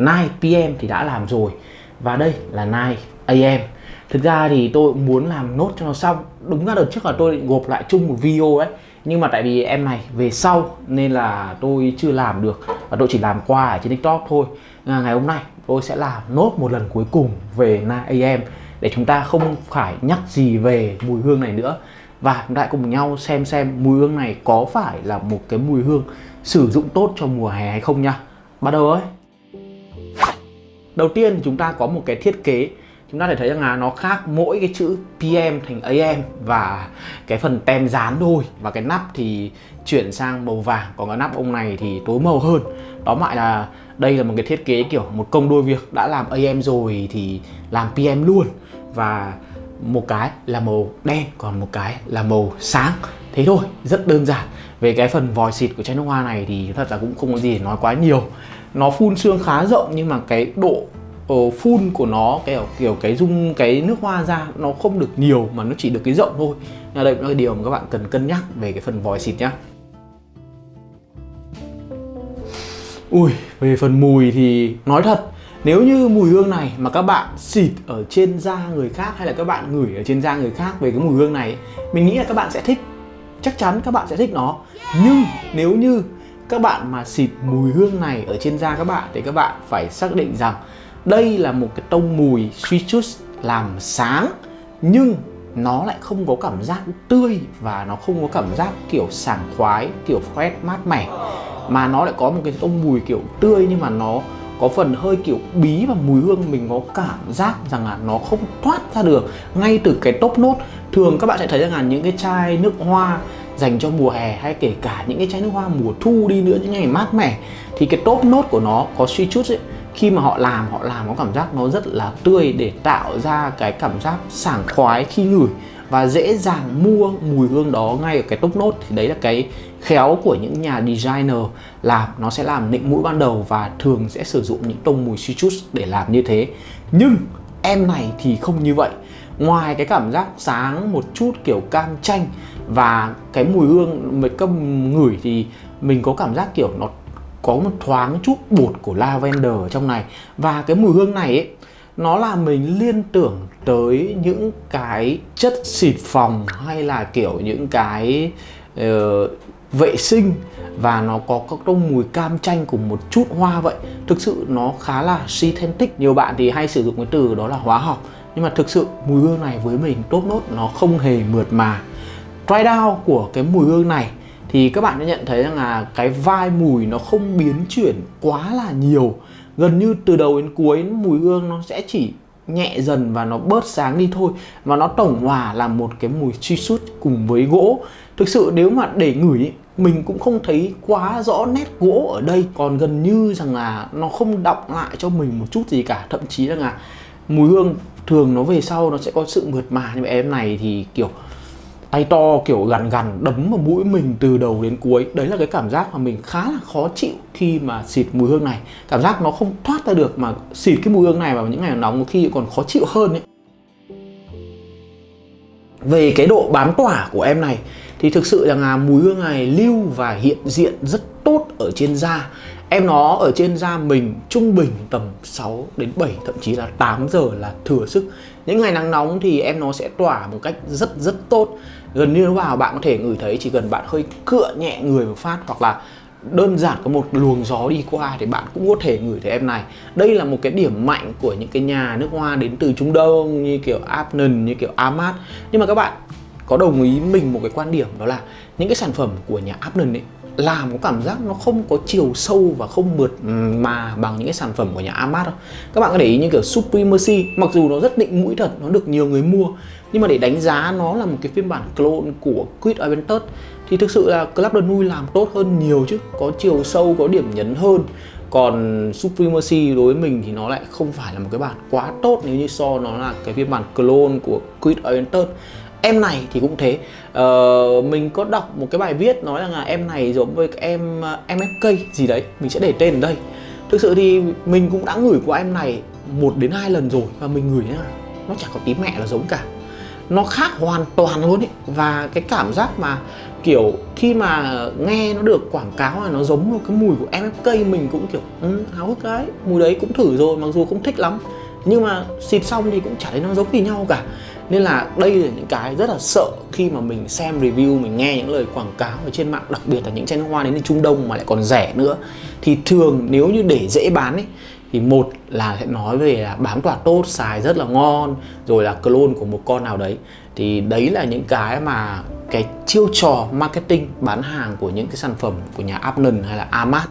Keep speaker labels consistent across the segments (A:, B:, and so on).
A: 9 PM thì đã làm rồi. Và đây là 9 AM thực ra thì tôi muốn làm nốt cho nó xong. Đúng ra đợt trước là tôi định gộp lại chung một video ấy. Nhưng mà tại vì em này về sau nên là tôi chưa làm được. Và tôi chỉ làm qua ở trên tiktok thôi. Ngày hôm nay tôi sẽ làm nốt một lần cuối cùng về 9 AM để chúng ta không phải nhắc gì về mùi hương này nữa. Và chúng ta cùng nhau xem xem mùi hương này có phải là một cái mùi hương sử dụng tốt cho mùa hè hay không nha. Bắt đầu ấy đầu tiên thì chúng ta có một cái thiết kế. Chúng ta thể thấy rằng là nó khác mỗi cái chữ PM thành AM và cái phần tem dán thôi và cái nắp thì chuyển sang màu vàng. Còn cái nắp ông này thì tối màu hơn. Đó lại là đây là một cái thiết kế kiểu một công đôi việc. Đã làm AM rồi thì làm PM luôn. Và một cái là màu đen, còn một cái là màu sáng. Thế thôi, rất đơn giản. Về cái phần vòi xịt của chai nước hoa này thì thật là cũng không có gì để nói quá nhiều nó phun xương khá rộng nhưng mà cái độ uh, phun của nó kiểu kiểu cái dung cái nước hoa ra nó không được nhiều mà nó chỉ được cái rộng thôi. Nên đây là cái điều mà các bạn cần cân nhắc về cái phần vòi xịt nhá. Ui về phần mùi thì nói thật nếu như mùi hương này mà các bạn xịt ở trên da người khác hay là các bạn ngửi ở trên da người khác về cái mùi hương này mình nghĩ là các bạn sẽ thích. Chắc chắn các bạn sẽ thích nó. Nhưng nếu như các bạn mà xịt mùi hương này ở trên da các bạn thì các bạn phải xác định rằng đây là một cái tông mùi citrus làm sáng, nhưng nó lại không có cảm giác tươi và nó không có cảm giác kiểu sảng khoái, kiểu fresh mát mẻ. Mà nó lại có một cái tông mùi kiểu tươi nhưng mà nó có phần hơi kiểu bí và mùi hương, mình có cảm giác rằng là nó không thoát ra được. Ngay từ cái top nốt thường các bạn sẽ thấy rằng là những cái chai nước hoa dành cho mùa hè hay kể cả những cái chai nước hoa mùa thu đi nữa, những ngày mát mẻ, thì cái top nốt của nó có suy chút ấy, khi mà họ làm họ làm có cảm giác nó rất là tươi để tạo ra cái cảm giác sảng khoái khi ngửi và dễ dàng mua mùi hương đó ngay ở cái top nốt thì đấy là cái khéo của những nhà designer làm, nó sẽ làm nịnh mũi ban đầu và thường sẽ sử dụng những tông mùi citrus để làm như thế. Nhưng em này thì không như vậy ngoài cái cảm giác sáng một chút kiểu cam chanh và cái mùi hương mấy câm ngửi thì mình có cảm giác kiểu nó có một thoáng chút bột của lavender ở trong này. Và cái mùi hương này ấy nó làm mình liên tưởng tới những cái chất xịt phòng hay là kiểu những cái uh, vệ sinh và nó có các đông mùi cam chanh cùng một chút hoa vậy. Thực sự nó khá là synthetic nhiều bạn thì hay sử dụng cái từ đó là hóa học nhưng mà thực sự mùi hương này với mình tốt nốt, nó không hề mượt mà. Dry down của cái mùi hương này thì các bạn sẽ nhận thấy rằng là cái vai mùi nó không biến chuyển quá là nhiều. Gần như từ đầu đến cuối, mùi hương nó sẽ chỉ nhẹ dần và nó bớt sáng đi thôi. Và nó tổng hòa là một cái mùi truy sút cùng với gỗ. Thực sự nếu mà để ngửi mình cũng không thấy quá rõ nét gỗ ở đây. Còn gần như rằng là nó không đọng lại cho mình một chút gì cả. Thậm chí rằng là mùi hương thường nó về sau nó sẽ có sự mượt mà. Nhưng mà em này thì, kiểu, tay to, kiểu, gằn gằn, đấm vào mũi mình từ đầu đến cuối. Đấy là cái cảm giác mà mình khá là khó chịu khi mà xịt mùi hương này. Cảm giác nó không thoát ra được mà xịt cái mùi hương này vào những ngày nóng khi còn khó chịu hơn ấy. Về cái độ bám tỏa của em này, thì thực sự là mùi hương này lưu và hiện diện rất tốt ở trên da. Em nó ở trên da mình trung bình tầm 6 đến 7 thậm chí là 8 giờ là thừa sức. Những ngày nắng nóng thì em nó sẽ tỏa một cách rất rất tốt. Gần như vào bạn có thể ngửi thấy, chỉ cần bạn hơi cựa nhẹ người một phát hoặc là đơn giản có một luồng gió đi qua thì bạn cũng có thể ngửi thấy em này. Đây là một cái điểm mạnh của những cái nhà nước hoa đến từ Trung Đông như kiểu Apnon như kiểu Amat. Nhưng mà các bạn có đồng ý mình một cái quan điểm đó là những cái sản phẩm của nhà Apnon ấy làm có cảm giác nó không có chiều sâu và không mượt mà bằng những cái sản phẩm của nhà Amat đâu. Các bạn có để ý như kiểu Supremacy, mặc dù nó rất định mũi thật, nó được nhiều người mua, nhưng mà để đánh giá nó là một cái phiên bản clone của Quid Aventus thì thực sự là Club de Nui làm tốt hơn nhiều chứ. Có chiều sâu, có điểm nhấn hơn. Còn Supremacy đối với mình thì nó lại không phải là một cái bản quá tốt nếu như so nó là cái phiên bản clone của Quid Aventus em này thì cũng thế. Ờ, mình có đọc một cái bài viết nói rằng là em này giống với em ờ, MFK gì đấy. Mình sẽ để tên ở đây. Thực sự thì mình cũng đã ngửi qua em này một đến hai lần rồi và mình ngửi nhá nó chẳng có tí mẹ là giống cả. Nó khác hoàn toàn luôn ấy và cái cảm giác mà kiểu khi mà nghe nó được quảng cáo là nó giống một cái mùi của MFK mình cũng kiểu ừ, háo hức cái mùi đấy cũng thử rồi mặc dù không thích lắm. Nhưng mà xịt xong thì cũng chả thấy nó giống gì nhau cả nên là đây là những cái rất là sợ khi mà mình xem review, mình nghe những lời quảng cáo ở trên mạng, đặc biệt là những chai nước hoa đến từ Trung Đông mà lại còn rẻ nữa. Thì thường nếu như để dễ bán ấy, thì một là sẽ nói về là bám tỏa tốt xài rất là ngon, rồi là clone của một con nào đấy. Thì đấy là những cái mà cái chiêu trò marketing bán hàng của những cái sản phẩm của nhà Apnon hay là Amat.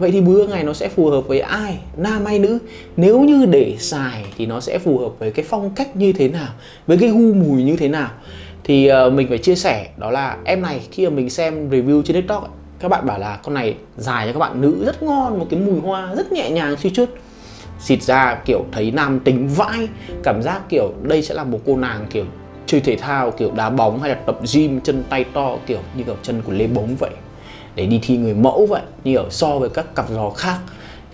A: Vậy thì bữa ngày nó sẽ phù hợp với ai, nam hay nữ? Nếu như để xài thì nó sẽ phù hợp với cái phong cách như thế nào, với cái gu mùi như thế nào? Thì uh, mình phải chia sẻ đó là em này khi mà mình xem review trên TikTok các bạn bảo là con này dài cho các bạn nữ rất ngon, một cái mùi hoa rất nhẹ nhàng suy chút xịt ra kiểu thấy nam tính vãi cảm giác kiểu đây sẽ là một cô nàng kiểu chơi thể thao kiểu đá bóng hay là tập gym chân tay to kiểu như kiểu chân của lê bóng vậy để đi thi người mẫu vậy, như ở so với các cặp giò khác,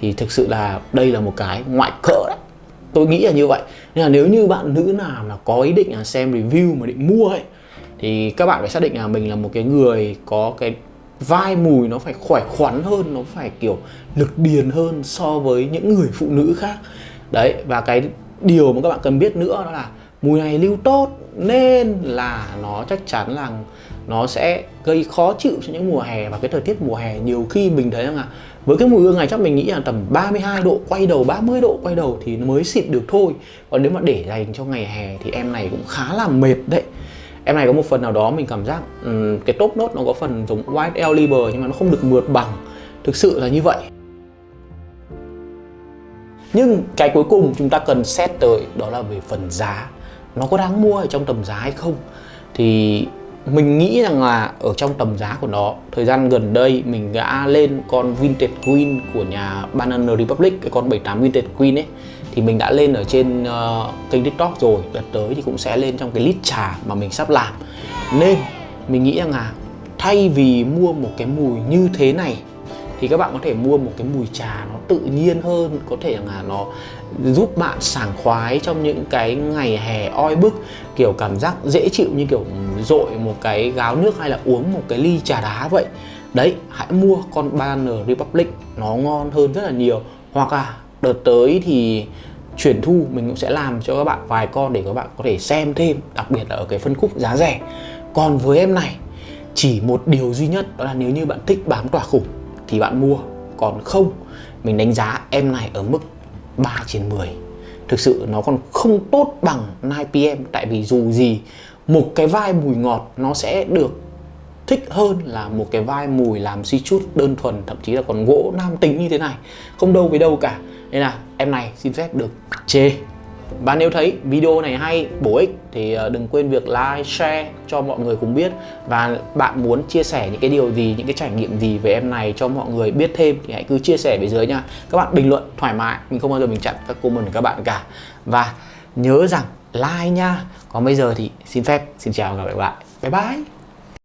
A: thì thực sự là đây là một cái ngoại cỡ đấy tôi nghĩ là như vậy. Nên là nếu như bạn nữ nào mà có ý định là xem review mà định mua ấy, thì các bạn phải xác định là mình là một cái người có cái vai mùi nó phải khỏe khoắn hơn, nó phải kiểu lực điền hơn so với những người phụ nữ khác. Đấy, và cái điều mà các bạn cần biết nữa đó là mùi này lưu tốt nên là nó chắc chắn là nó sẽ gây khó chịu cho những mùa hè và cái thời tiết mùa hè. Nhiều khi mình thấy rằng là với cái mùi hương này chắc mình nghĩ là tầm 32 độ quay đầu 30 độ quay đầu thì nó mới xịt được thôi. Còn nếu mà để dành cho ngày hè thì em này cũng khá là mệt đấy. Em này có một phần nào đó mình cảm giác um, cái top nốt nó có phần giống white el liber nhưng mà nó không được mượt bằng. Thực sự là như vậy. Nhưng cái cuối cùng chúng ta cần xét tới đó là về phần giá nó có đáng mua ở trong tầm giá hay không? Thì mình nghĩ rằng là ở trong tầm giá của nó thời gian gần đây mình đã lên con Vintage Queen của nhà Banana Republic cái con 78 Vintage Queen ấy thì mình đã lên ở trên uh, kênh TikTok rồi. Đợt tới thì cũng sẽ lên trong cái list trà mà mình sắp làm. Nên mình nghĩ rằng là thay vì mua một cái mùi như thế này thì các bạn có thể mua một cái mùi trà nó tự nhiên hơn, có thể là nó giúp bạn sảng khoái trong những cái ngày hè oi bức, kiểu cảm giác dễ chịu như kiểu dội một cái gáo nước hay là uống một cái ly trà đá vậy. Đấy, hãy mua con Banner Republic, nó ngon hơn rất là nhiều. Hoặc là đợt tới thì chuyển thu, mình cũng sẽ làm cho các bạn vài con để các bạn có thể xem thêm, đặc biệt là ở cái phân khúc giá rẻ. Còn với em này, chỉ một điều duy nhất, đó là nếu như bạn thích bám tỏa khủng thì bạn mua. Còn không, mình đánh giá em này ở mức 3 trên 10 thực sự nó còn không tốt bằng 9PM tại vì dù gì, một cái vai mùi ngọt nó sẽ được thích hơn là một cái vai mùi làm suy chút đơn thuần, thậm chí là còn gỗ nam tính như thế này. Không đâu với đâu cả. Nên là em này xin phép được chê và nếu thấy video này hay, bổ ích thì ờ, đừng quên việc like, share cho mọi người cùng biết. Và bạn muốn chia sẻ những cái điều gì, những cái trải nghiệm gì về em này cho mọi người biết thêm Thì hãy cứ chia sẻ bên dưới nha. Các bạn bình luận thoải mái, mình không bao giờ mình chặn các comment của các bạn cả. Và nhớ rằng like nha. Còn bây giờ thì xin phép, xin chào và gặp lại Bye bye.